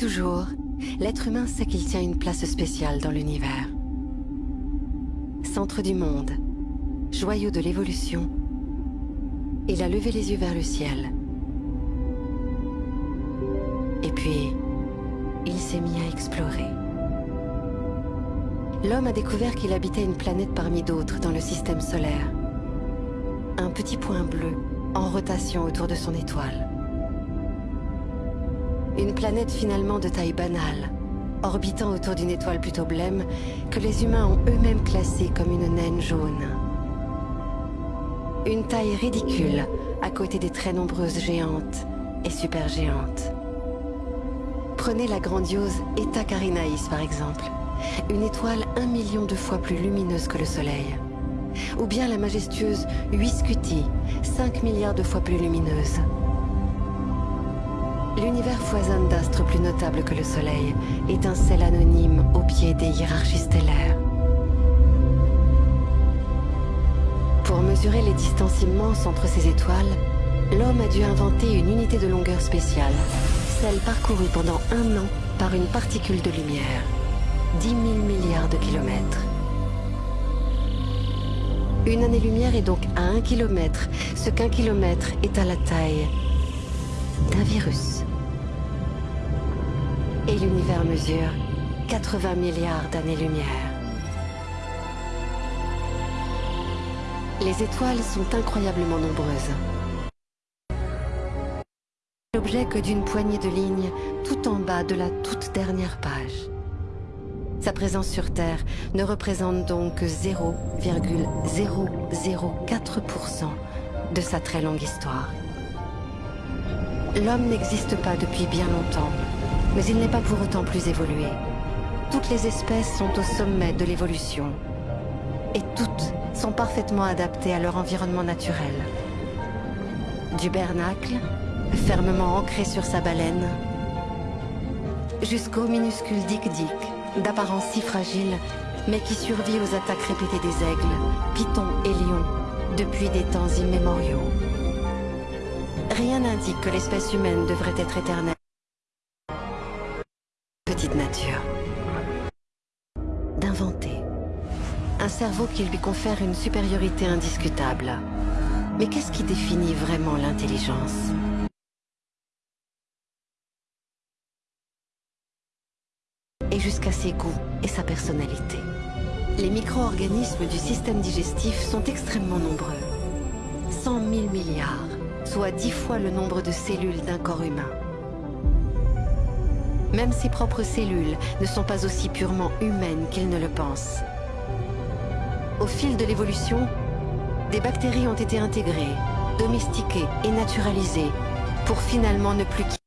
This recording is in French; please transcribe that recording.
Toujours, l'être humain sait qu'il tient une place spéciale dans l'univers. Centre du monde, joyau de l'évolution, il a levé les yeux vers le ciel. Et puis, il s'est mis à explorer. L'homme a découvert qu'il habitait une planète parmi d'autres dans le système solaire. Un petit point bleu, en rotation autour de son étoile. Une planète finalement de taille banale, orbitant autour d'une étoile plutôt blême, que les humains ont eux-mêmes classée comme une naine jaune. Une taille ridicule, à côté des très nombreuses géantes et supergéantes. Prenez la grandiose Eta Carinae par exemple, une étoile un million de fois plus lumineuse que le Soleil. Ou bien la majestueuse Huiscuti, 5 milliards de fois plus lumineuse. L'univers foisonne d'astres plus notables que le Soleil, étincelle anonyme au pied des hiérarchies stellaires. Pour mesurer les distances immenses entre ces étoiles, l'homme a dû inventer une unité de longueur spéciale, celle parcourue pendant un an par une particule de lumière. 10 000 milliards de kilomètres. Une année-lumière est donc à un kilomètre, ce qu'un kilomètre est à la taille d'un virus. Et l'univers mesure 80 milliards d'années-lumière. Les étoiles sont incroyablement nombreuses. L'objet que d'une poignée de lignes tout en bas de la toute dernière page. Sa présence sur Terre ne représente donc que 0,004% de sa très longue histoire. L'homme n'existe pas depuis bien longtemps, mais il n'est pas pour autant plus évolué. Toutes les espèces sont au sommet de l'évolution, et toutes sont parfaitement adaptées à leur environnement naturel. Du bernacle, fermement ancré sur sa baleine, jusqu'au minuscule dick-dick, d'apparence si fragile, mais qui survit aux attaques répétées des aigles, pitons et lions, depuis des temps immémoriaux. Rien n'indique que l'espèce humaine devrait être éternelle. Qui lui confère une supériorité indiscutable. Mais qu'est-ce qui définit vraiment l'intelligence? Et jusqu'à ses goûts et sa personnalité. Les micro-organismes du système digestif sont extrêmement nombreux. 100 000 milliards, soit 10 fois le nombre de cellules d'un corps humain. Même ses propres cellules ne sont pas aussi purement humaines qu'ils ne le pensent. Au fil de l'évolution, des bactéries ont été intégrées, domestiquées et naturalisées pour finalement ne plus quitter